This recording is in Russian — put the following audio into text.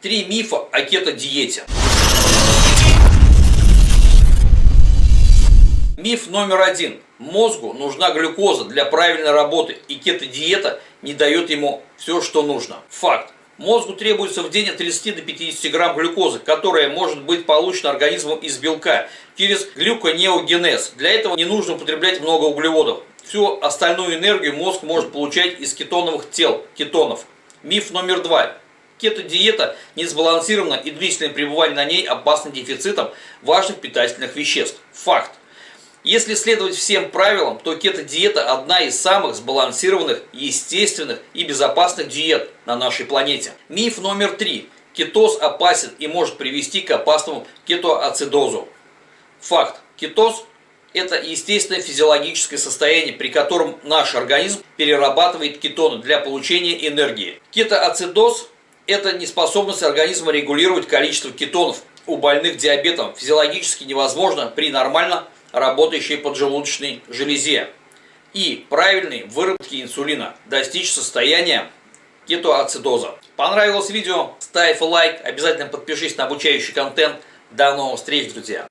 Три мифа о кето-диете. Миф номер один. Мозгу нужна глюкоза для правильной работы, и кето-диета не дает ему все, что нужно. Факт. Мозгу требуется в день от 30 до 50 грамм глюкозы, которая может быть получена организмом из белка через глюконеогенез. Для этого не нужно употреблять много углеводов. Всю остальную энергию мозг может получать из кетоновых тел, кетонов. Миф номер два. Кето-диета не сбалансирована и длительное пребывание на ней опасно дефицитом важных питательных веществ. Факт. Если следовать всем правилам, то кето-диета одна из самых сбалансированных, естественных и безопасных диет на нашей планете. Миф номер три. Кетоз опасен и может привести к опасному кетоацидозу. Факт. Кетоз – это естественное физиологическое состояние, при котором наш организм перерабатывает кетоны для получения энергии. Кетоацидоз – это неспособность организма регулировать количество кетонов. У больных диабетом физиологически невозможно при нормально работающей поджелудочной железе и правильной выработке инсулина достичь состояния кетоацидоза. Понравилось видео? Ставь лайк, обязательно подпишись на обучающий контент. До новых встреч, друзья!